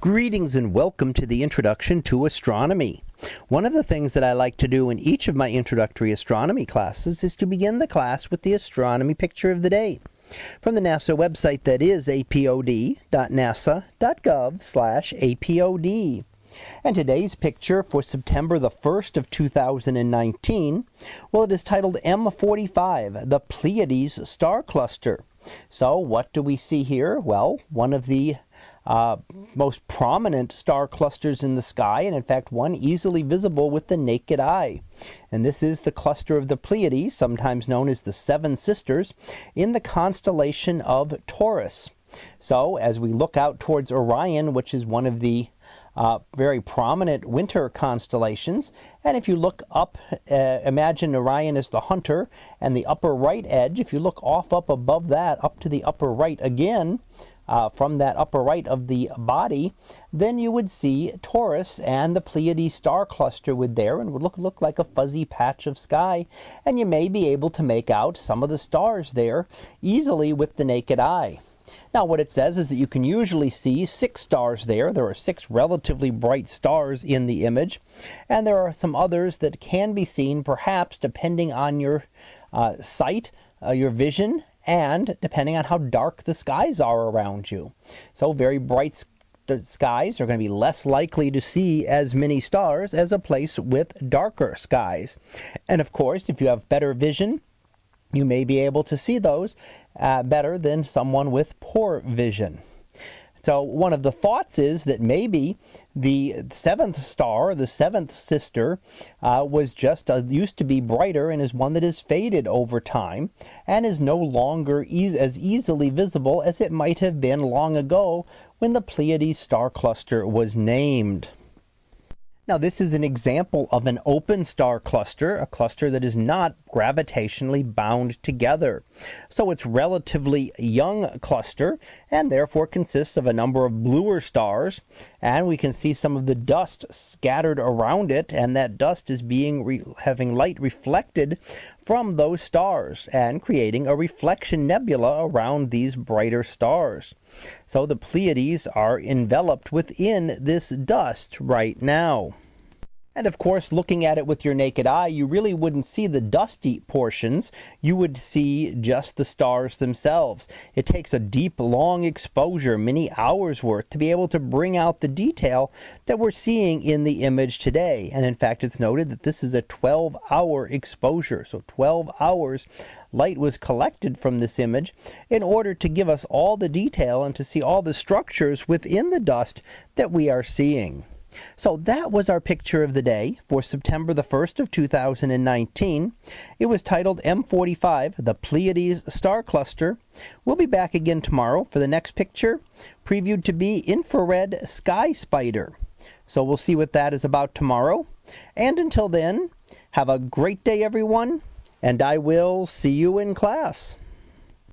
Greetings and welcome to the Introduction to Astronomy. One of the things that I like to do in each of my introductory astronomy classes is to begin the class with the astronomy picture of the day from the NASA website that is apod.nasa.gov/apod. And today's picture for September the 1st of 2019, well it is titled M45, the Pleiades star cluster. So what do we see here? Well, one of the uh, most prominent star clusters in the sky, and in fact one easily visible with the naked eye. And this is the cluster of the Pleiades, sometimes known as the Seven Sisters, in the constellation of Taurus. So as we look out towards Orion, which is one of the uh, very prominent winter constellations. And if you look up, uh, imagine Orion as the hunter, and the upper right edge, if you look off up above that, up to the upper right again, uh, from that upper right of the body, then you would see Taurus and the Pleiades star cluster would there and would look, look like a fuzzy patch of sky. And you may be able to make out some of the stars there easily with the naked eye. Now what it says is that you can usually see six stars there. There are six relatively bright stars in the image. And there are some others that can be seen perhaps depending on your uh, sight, uh, your vision, and depending on how dark the skies are around you. So very bright skies are going to be less likely to see as many stars as a place with darker skies. And of course, if you have better vision, you may be able to see those uh, better than someone with poor vision. So one of the thoughts is that maybe the seventh star, the seventh sister, uh, was just uh, used to be brighter and is one that has faded over time and is no longer e as easily visible as it might have been long ago when the Pleiades star cluster was named. Now this is an example of an open star cluster, a cluster that is not gravitationally bound together. So it's relatively young cluster and therefore consists of a number of bluer stars and we can see some of the dust scattered around it and that dust is being having light reflected from those stars and creating a reflection nebula around these brighter stars. So the Pleiades are enveloped within this dust right now. And of course, looking at it with your naked eye, you really wouldn't see the dusty portions. You would see just the stars themselves. It takes a deep, long exposure, many hours worth, to be able to bring out the detail that we're seeing in the image today. And in fact, it's noted that this is a 12 hour exposure. So 12 hours light was collected from this image in order to give us all the detail and to see all the structures within the dust that we are seeing. So that was our picture of the day for September the 1st of 2019. It was titled M45, the Pleiades Star Cluster. We'll be back again tomorrow for the next picture, previewed to be Infrared Sky Spider. So we'll see what that is about tomorrow. And until then, have a great day everyone, and I will see you in class.